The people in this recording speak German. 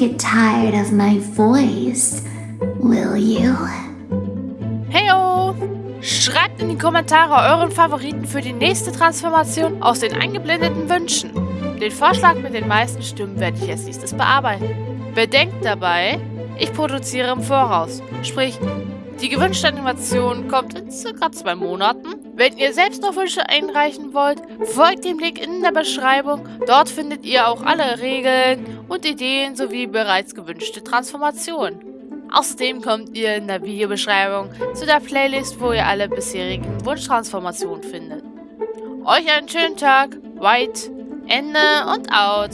Get tired of my voice, will you? Heyo! Schreibt in die Kommentare euren Favoriten für die nächste Transformation aus den eingeblendeten Wünschen. Den Vorschlag mit den meisten Stimmen werde ich als nächstes bearbeiten. Bedenkt dabei, ich produziere im Voraus. Sprich, die gewünschte Animation kommt in circa zwei Monaten. Wenn ihr selbst noch Wünsche einreichen wollt, folgt dem Link in der Beschreibung. Dort findet ihr auch alle Regeln und Ideen sowie bereits gewünschte Transformationen. Außerdem kommt ihr in der Videobeschreibung zu der Playlist, wo ihr alle bisherigen Wunschtransformationen findet. Euch einen schönen Tag, White, Ende und out.